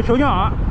个小鸟啊。